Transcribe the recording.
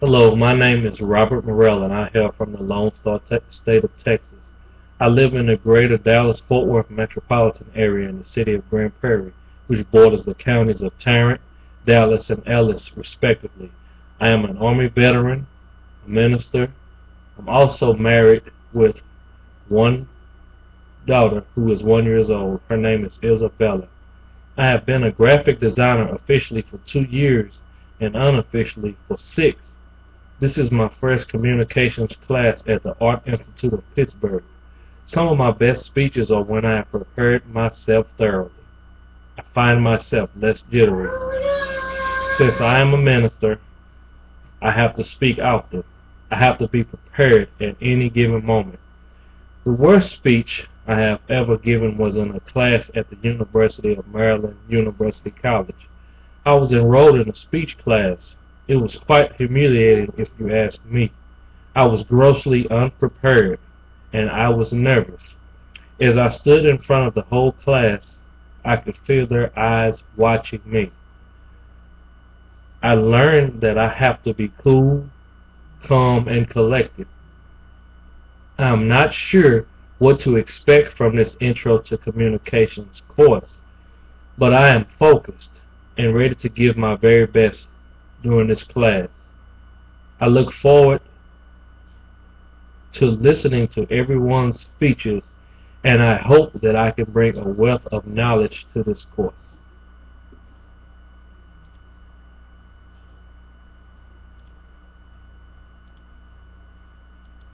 Hello, my name is Robert Morell and I hail from the Lone Star te- State of Texas. I live in the greater Dallas-Fort Worth metropolitan area in the city of Grand Prairie, which borders the counties of Tarrant, Dallas, and Ellis, respectively. I am an Army veteran, a minister. I'm also married with one daughter who is one years old. Her name is Isabella. I have been a graphic designer officially for two years and unofficially for six. This is my first communications class at the Art Institute of Pittsburgh. Some of my best speeches are when I have prepared myself thoroughly. I find myself less jittery. Since I am a minister, I have to speak often. I have to be prepared at any given moment. The worst speech I have ever given was in a class at the University of Maryland University College. I was enrolled in a speech class. It was quite humiliating if you ask me. I was grossly unprepared and I was nervous. As I stood in front of the whole class, I could feel their eyes watching me. I learned that I have to be cool, calm, and collected. I'm not sure what to expect from this Intro to Communications course, but I am focused and ready to give my very best during this class. I look forward to listening to everyone's speeches and I hope that I can bring a wealth of knowledge to this course.